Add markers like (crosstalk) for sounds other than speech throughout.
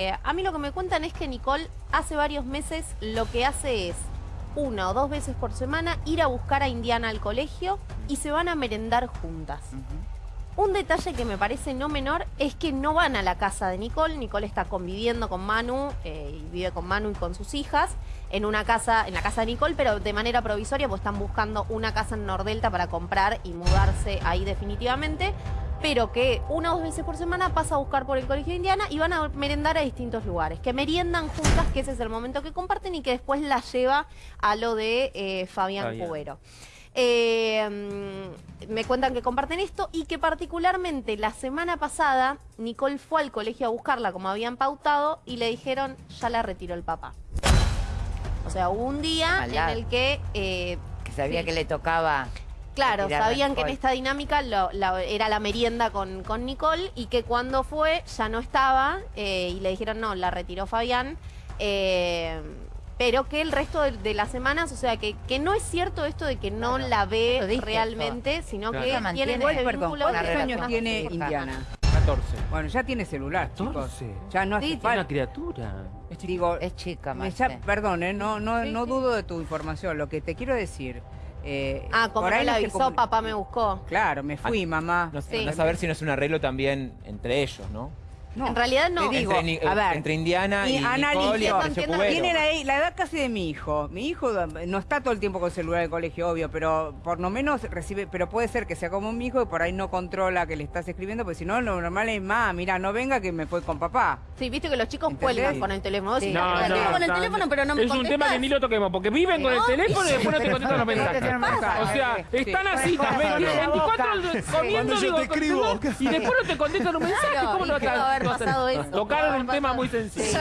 Eh, a mí lo que me cuentan es que Nicole hace varios meses lo que hace es una o dos veces por semana ir a buscar a Indiana al colegio y se van a merendar juntas. Un detalle que me parece no menor es que no van a la casa de Nicole. Nicole está conviviendo con Manu eh, y vive con Manu y con sus hijas en una casa, en la casa de Nicole, pero de manera provisoria, pues están buscando una casa en Nordelta para comprar y mudarse ahí definitivamente pero que una o dos veces por semana pasa a buscar por el Colegio de Indiana y van a merendar a distintos lugares. Que meriendan juntas, que ese es el momento que comparten y que después la lleva a lo de eh, Fabián, Cubero. Eh, me cuentan que comparten esto y que particularmente la semana pasada Nicole fue al colegio a buscarla como habían pautado y le dijeron ya la retiró el papá. O sea, hubo un día en el que... Eh, que sabía que le tocaba Claro, sabían que en esta dinámica era la merienda con, Nicole y que cuando fue ya no estaba eh, y le dijeron no, la retiró Fabián. Eh, pero que el resto de, las semanas, o sea, que, que no es cierto esto de que no la ve realmente, sino que tiene ese vínculo. ¿Cuántos años tiene Indiana? 14. Bueno, ya tiene celular, chicos. Ya no hace falta. una criatura. Es Digo, es chica, más. Perdón, eh, no, no, no dudo de tu información. Lo que te quiero decir eh, ah, como por ahí no avisó, papá me buscó. Claro, me fui, ah, mamá. No, sí. no saber si no es un arreglo también entre ellos, ¿no? En realidad no. digo, entre, a ver, entre Indiana y, y Nicole y Tiene la, edad casi de mi hijo. Mi hijo no está todo el tiempo con celular de colegio, obvio, pero por lo menos recibe, pero puede ser que sea como mi hijo y por ahí no controla que le estás escribiendo, porque si no, lo normal es, más, mira, no venga que me fue con papá. Sí, viste que los chicos cuelgan con el teléfono. Sí. No, no, con el teléfono, pero no me Es un tema que ni lo toquemos, porque viven con el teléfono y después no te contestan los mensajes. O sea, están así, 24 comiendo, yo te escribo. Y después no te contestan los mensajes. ¿Cómo no va a haber pasado eso? Tocaron un tema muy sencillo.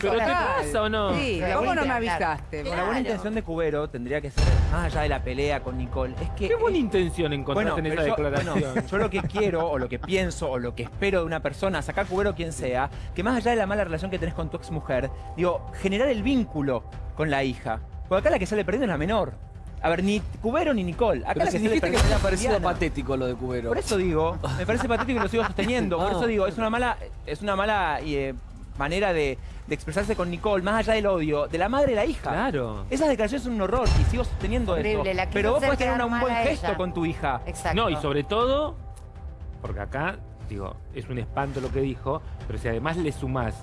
¿Pero te pasa o no? Sí, ¿cómo no me avisaste? Con la buena intención de Cubero tendría que ser, más allá de la pelea con Nicole, es que... ¿Qué buena intención encontraste en esa declaración? yo lo que quiero, o lo que pienso, o lo que espero de una persona, sacar Cubero quien sea, que más allá de la mala relación que tenés con tu ex mujer, digo, generar el vínculo con la hija. Porque acá la que sale perdiendo es la menor. A ver, ni Cubero ni Nicole. Acá Pero si dijiste que me ha parecido patético lo de Cubero. Por eso digo, me parece patético y lo sigo sosteniendo. Por (laughs) eso digo, es una mala, es una mala eh, manera de, expresarse con Nicole, más allá del odio, de la madre y la hija. Claro. Esas declaraciones son un horror y sigo sosteniendo eso. Pero vos podés tener un buen gesto con tu hija. Exacto. No, y sobre todo, porque acá, digo, es un espanto lo que dijo, pero si además le sumás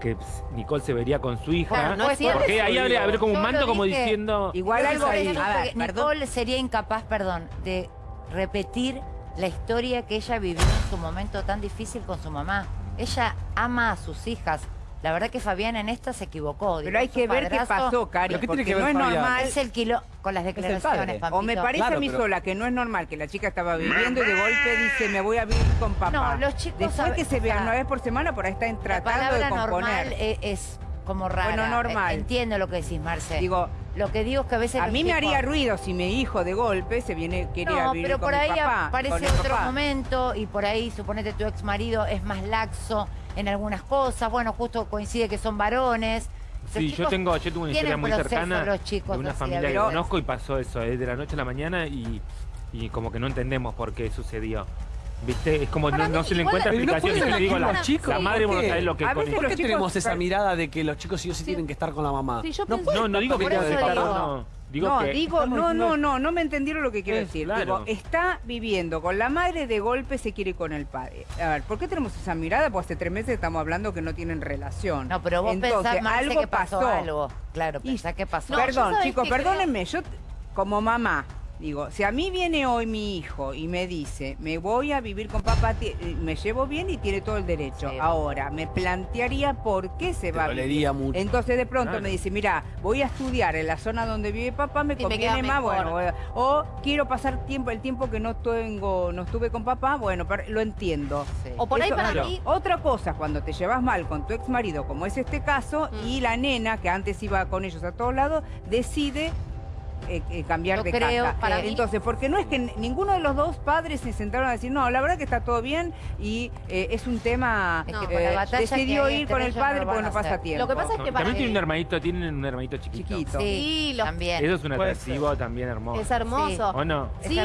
que Nicole se vería con su hija. no porque ahí habría, habría como un manto como diciendo... Igual algo ahí. Nicole sería incapaz, perdón, de repetir la historia que ella vivió en su momento tan difícil con su mamá. Ella ama a sus hijas, la verdad que Fabián en esta se equivocó. Pero hay que ver qué pasó, Cari, no es normal. Es el kilo con las declaraciones, O me parece a mí sola que no es normal que la chica estaba viviendo y de golpe dice, me voy a vivir con papá. No, los chicos... Después que se vean una vez por semana, por ahí están tratando de componer. normal es como rara. Bueno, normal. Entiendo lo que decís, Marce. Digo, lo que digo es que a veces... A mí me haría ruido si mi hijo de golpe se viene, quería no, vivir pero por ahí aparece otro momento y por ahí, suponete, tu ex marido es más laxo en algunas cosas. Bueno, justo coincide que son varones. sí, yo tengo, yo tuve una historia muy cercana de una familia que conozco y pasó eso, eh, de la noche a la mañana y, y como que no entendemos por qué sucedió. ¿Viste? Es como no, se le encuentra explicación. No digo, la, chicos, la madre no sabe lo que es ¿Por qué tenemos esa mirada de que los chicos sí o sí, tienen que estar con la mamá? no, no, digo que tengan que estar, no. Digo no, digo, no, no, no, no me entendieron lo que quiero decir. Digo, está viviendo con la madre, de golpe se quiere con el padre. A ver, ¿por qué tenemos esa mirada? Pues hace tres meses estamos hablando que no tienen relación. No, pero vos Entonces, pensás, algo que pasó, algo. Claro, pensás que pasó. Perdón, chicos, perdónenme, yo como mamá Digo, si a mí viene hoy mi hijo y me dice, me voy a vivir con papá, eh, me llevo bien y tiene todo el derecho. Ahora, me plantearía por qué se va a vivir. Mucho. Entonces de pronto me dice, mira, voy a estudiar en la zona donde vive papá, me conviene más, bueno, o quiero pasar tiempo, el tiempo que no tengo, no estuve con papá, bueno, lo entiendo. O por ahí para mí... Otra cosa, cuando te llevas mal con tu ex marido, como es este caso, mm. y la nena, que antes iba con ellos a todos lados, decide eh, eh, cambiar de casa. Para Entonces, porque no es que ninguno de los dos padres se sentaron a decir, no, la verdad que está todo bien y eh, es un tema, decidió ir con el padre porque no pasa tiempo. Lo que pasa es que para También tienen un hermanito, tienen un hermanito chiquito. Sí, también. Eso es un atractivo también hermoso. Es hermoso. ¿O no? Sí,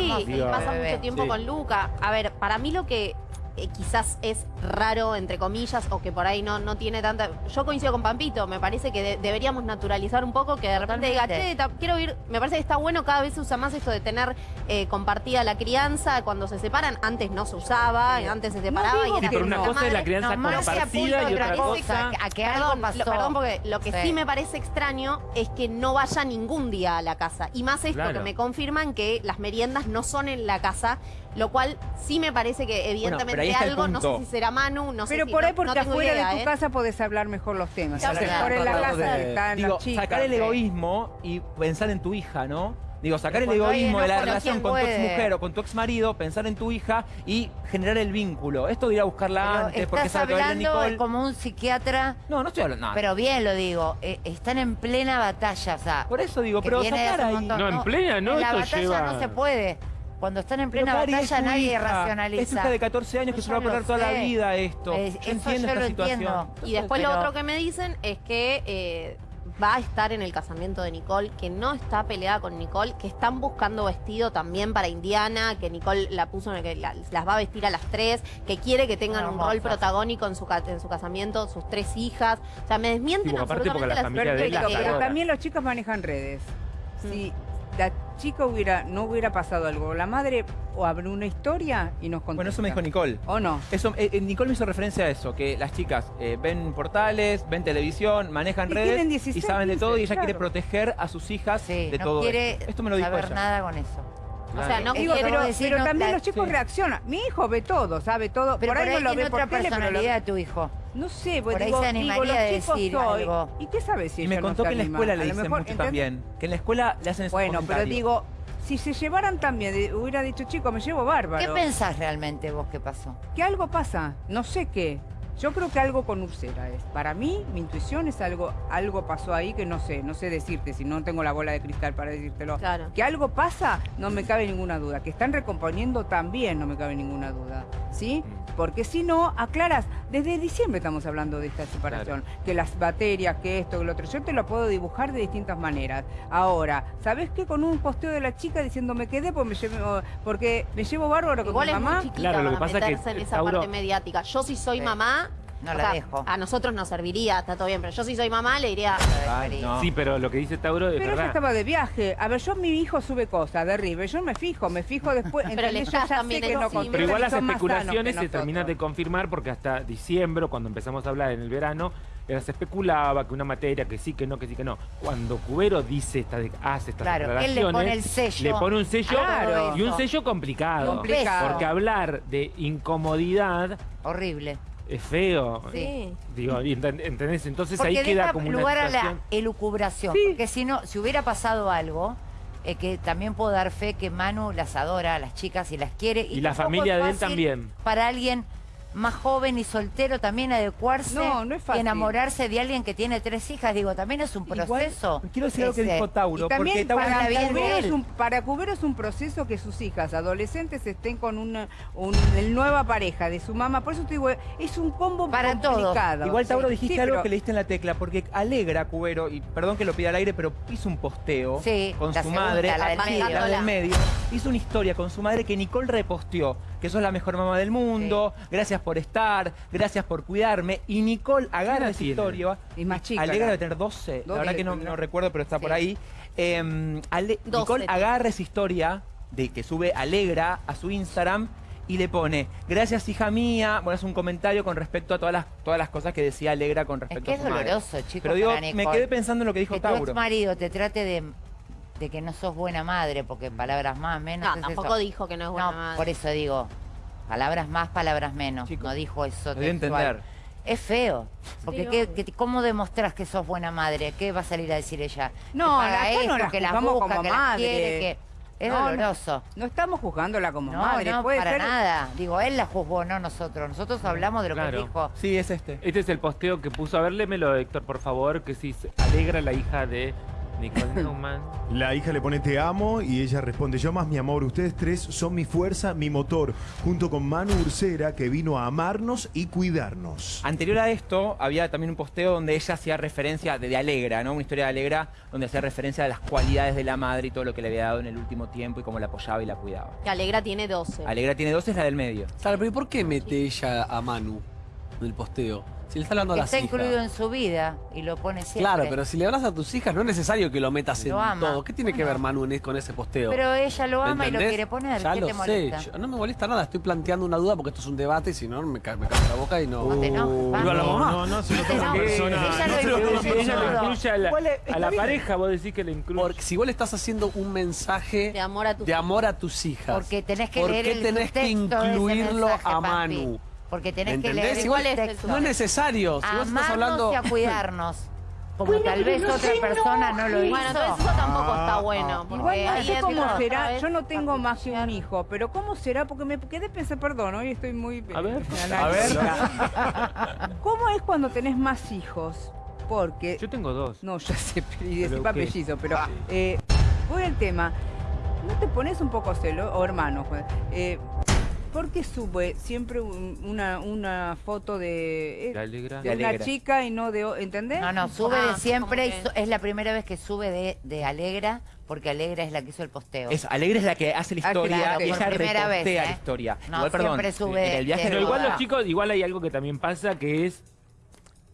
pasa mucho tiempo con Luca. A ver, para mí lo que eh, quizás es raro, entre comillas, o que por ahí no, no tiene tanta... Yo coincido con Pampito, me parece que deberíamos naturalizar un poco, que de repente diga, che, quiero ir, me parece que está bueno, cada vez se usa más esto de tener eh, compartida la crianza, cuando se separan, antes no se usaba, antes se separaba y era pero una cosa es la crianza compartida y otra cosa... A que algo pasó. perdón, porque lo que sí. me parece extraño es que no vaya ningún día a la casa, y más esto que me confirman que las meriendas no son en la casa, lo cual sí me parece que evidentemente algo, no sé si será Manu, no sé Pero por ahí porque afuera de tu ¿eh? casa podés hablar mejor los temas. Claro, claro, en la casa están Digo, sacar el egoísmo y pensar en tu hija, ¿no? Digo, sacar el egoísmo de la relación con tu ex mujer o con tu ex marido, pensar en tu hija y generar el vínculo. Esto de ir a buscarla antes, porque sabe hablando como un psiquiatra. No, no estoy hablando. Pero bien lo digo, eh, están en plena batalla, o sea. Por eso digo, pero sacar ahí. No, en plena, ¿no? En la batalla no se puede. Cuando están en plena batalla nadie racionaliza. Es hija de 14 años que se va a perder toda la vida esto. yo entiendo esta situación. Y después lo otro que me dicen es que eh, va a estar en el casamiento de Nicole, que no está peleada con Nicole, que están buscando vestido también para Indiana, que Nicole la puso en el que las va a vestir a las tres, que quiere que tengan un rol protagónico en su, en su casamiento, sus tres hijas. O sea, me desmienten absolutamente las Pero también los chicos manejan redes. Mm. Sí la chica hubiera, no hubiera pasado algo, la madre o abre una historia y nos contesta. Bueno, eso me dijo Nicole. ¿O no? Eso, eh, eh, Nicole me hizo referencia a eso, que las chicas eh, ven portales, ven televisión, manejan redes y saben de todo y ella quiere proteger a sus hijas de todo esto. me lo dijo saber nada con eso. O sea, no digo, pero, pero también los chicos reaccionan. Mi hijo ve todo, sabe todo. Pero por, ahí, no lo ve otra personalidad de tu hijo. No sé, por ahí se animaría a decir algo. ¿Y qué sabes si Y me contó que en la escuela le dicen mucho también. Que en la escuela le hacen Bueno, pero digo, si se llevaran también, hubiera dicho, chico, me llevo bárbaro. ¿Qué pensás realmente vos que pasó? Que algo pasa, no sé qué. Yo creo que algo con Ursera es. Para mí, mi intuición es algo, algo pasó ahí que no sé, no sé decirte, si no tengo la bola de cristal para decírtelo. Claro. Que algo pasa, no me cabe ninguna duda. Que están recomponiendo también, no me cabe ninguna duda. ¿Sí? Mm. Porque si no, aclaras, desde diciembre estamos hablando de esta separación, que las baterías, que esto, que lo otro, yo te lo puedo dibujar de distintas maneras. Ahora, ¿sabes qué? Con un posteo de la chica diciendo me quedé porque me llevo, porque me llevo bárbaro con mi mamá. claro, lo que pasa es que en esa parte mediática. Yo si soy mamá, no la dejo. A nosotros nos serviría, está todo bien, pero yo si soy mamá le diría... Sí, pero lo que dice Tauro es Pero ella estaba de viaje. A ver, yo mi hijo sube cosas de River, yo me fijo, me fijo después. (laughs) pero le ya también que no Pero igual las especulaciones se terminan de confirmar porque hasta diciembre, cuando empezamos a hablar en el verano, se especulaba que una materia, que sí, que no, que sí, que no. Cuando Cubero dice esta, hace estas claro, él le pone el sello. Le pone un sello y un sello complicado. complicado. Porque hablar de incomodidad... Horrible es feo. Sí. Digo, ¿entendés? Entonces ahí queda como una lugar a la elucubración. Porque si no, si hubiera pasado algo, eh, que también puedo dar fe que Manu las adora a las chicas y las quiere. Y, la familia de él también. Para alguien más joven y soltero también adecuarse y enamorarse de alguien que tiene tres hijas. Digo, también es un proceso. quiero decir algo que dijo Tauro. también para, Cubero es un, para Cubero es un proceso que sus hijas adolescentes estén con una nueva pareja de su mamá. Por eso te digo, es un combo para complicado. Igual Tauro dijiste algo que le diste en la tecla, porque alegra a Cubero, y perdón que lo pida al aire, pero hizo un posteo con su madre, la del, medio. la del medio. Hizo una historia con su madre que Nicole reposteó que sos la mejor mamá del mundo, gracias por estar, gracias por cuidarme. Y Nicole agarra esa historia. Y más chica. Alegra de tener 12, la verdad que no, recuerdo, pero está por ahí. Em, Nicole agarra esa historia de que sube Alegra a su Instagram y le pone, gracias hija mía, bueno, es un comentario con respecto a todas las, todas las cosas que decía Alegra con respecto es que es doloroso, chicos. Pero digo, me quedé pensando en lo que dijo que Tauro. Tu marido te trate de de que no sos buena madre, porque en palabras más, menos. No, tampoco dijo que no es buena no, madre. Por eso digo, palabras más, palabras menos. no dijo eso. entender. Es feo. Porque ¿cómo demostrás que sos buena madre? ¿Qué va a salir a decir ella? No, que no la que la busca, como que madre. quiere, que... Es doloroso. No, estamos juzgándola como madre. No, para nada. Digo, él la juzgó, no nosotros. Nosotros hablamos de lo que dijo. Sí, es este. Este es el posteo que puso. A ver, lémelo, Héctor, por favor, que si alegra la hija de Nicole Neumann. (laughs) La hija le pone te amo y ella responde yo más mi amor. Ustedes tres son mi fuerza, mi motor. Junto con Manu Ursera que vino a amarnos y cuidarnos. Anterior a esto había también un posteo donde ella hacía referencia de, Alegra, ¿no? Una historia de Alegra donde hacía referencia a las cualidades de la madre y todo lo que le había dado en el último tiempo y cómo la apoyaba y la cuidaba. Que Alegra tiene 12. Alegra tiene 12 es la del medio. Claro, pero ¿por qué mete ella a Manu en el posteo? Si le está hablando a las Está incluido en su vida y lo pone siempre. Claro, pero si le hablas a tus hijas no es necesario que lo metas en todo. ¿Qué tiene que ver Manu con ese posteo? Pero ella lo ama y lo quiere poner. Ya ¿Qué lo te sé. no me molesta nada. Estoy planteando una duda porque esto es un debate y si no me cae la boca y no... No te enojes, a la mamá. No, no, si no persona. Ella lo incluye a la, a la pareja, vos decís que le incluye. Porque si vos le estás haciendo un mensaje de amor a tus, de amor a tus hijas. Porque tenés que ¿por leer qué tenés que incluirlo a Manu? Porque tenés que leer Igual es No es necesario. Si vos estás hablando... y a cuidarnos. Como tal vez otra persona no lo hizo. Bueno, entonces eso tampoco está ah. bueno. Igual no sé cómo será. Yo no tengo más que un hijo, pero ¿cómo será? Porque me quedé pensando, perdón, hoy estoy muy... A ver, a ver. (laughs) ¿Cómo es cuando tenés más hijos? Porque... Yo tengo dos. No, ya sé, (laughs) decir apellido, pero... Eh, voy al tema. ¿No te pones un poco celo? O hermano, pues, eh, ¿Por qué sube siempre una, una foto de, de, una chica y no de... ¿Entendés? No, no, sube de ah, siempre. Es la primera vez que sube de, de Alegra, porque Alegra es la que hizo el posteo. Es, Alegra es la que hace la ah, historia y ella repostea vez, la ¿eh? historia. No, igual, perdón, siempre sube... El viaje Pero igual los chicos, igual hay algo que también pasa que es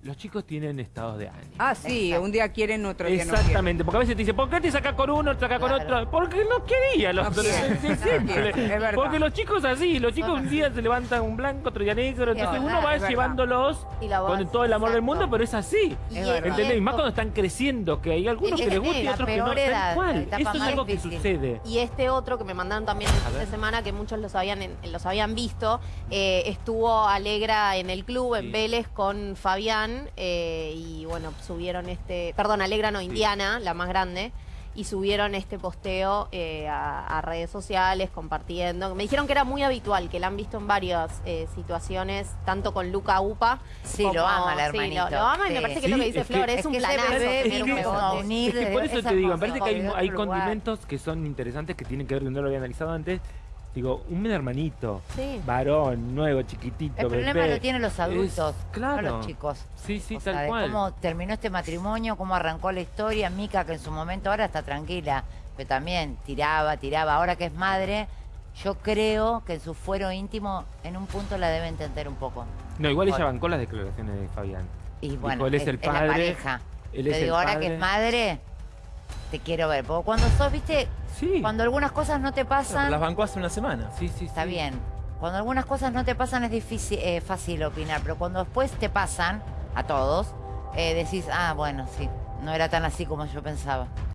los chicos tienen estados de ánimo. Ah, sí, un día quieren, otro día no Exactamente, porque a veces te dicen, ¿por qué te sacas con uno, te sacas con otro? Porque no quería los adolescentes. Es porque los chicos así, los chicos un día se levantan un blanco, otro día negro, entonces uno va llevándolos con todo el amor del mundo, pero es así. ¿Entendés? Y más cuando están creciendo, que hay algunos que les gusta y otros que no. Tal cual. Eso es algo que sucede. Y este otro que me mandaron también el fin de semana, que muchos los habían, los habían visto, eh, estuvo Alegra en el club, en Vélez, con Fabián eh, y bueno, subieron este, perdón, Alegra no, Indiana, la más grande, y subieron este posteo eh, a, redes sociales compartiendo. Me dijeron que era muy habitual, que la han visto en varias eh, situaciones, tanto con Luca Upa. Sí, lo ama la hermanito. Sí, lo, ama y me parece que es lo que dice Flor, es, un planazo. Es que, por eso te digo, me parece que hay, hay condimentos que son interesantes que tienen que ver, no lo había analizado antes, Digo, un hermanito, varón, nuevo, chiquitito, El problema lo tienen los adultos, claro. no los chicos. Sí, sí, tal cual. cómo terminó este matrimonio, cómo arrancó la historia. Mica, que en su momento ahora está tranquila, pero también tiraba, tiraba. Ahora que es madre, yo creo que en su fuero íntimo, en un punto la debe entender un poco. No, igual ella bancó las declaraciones de Fabián. Y bueno, él es, el padre. la pareja. Él Te digo, ahora que es madre, te quiero ver. Porque cuando sos, viste, cuando algunas cosas no te pasan... las bancó hace una semana. Sí, sí, Está bien. Cuando algunas cosas no te pasan es difícil, eh, fácil opinar, pero cuando después te pasan, a todos, eh, decís, ah, bueno, sí, no era tan así como yo pensaba.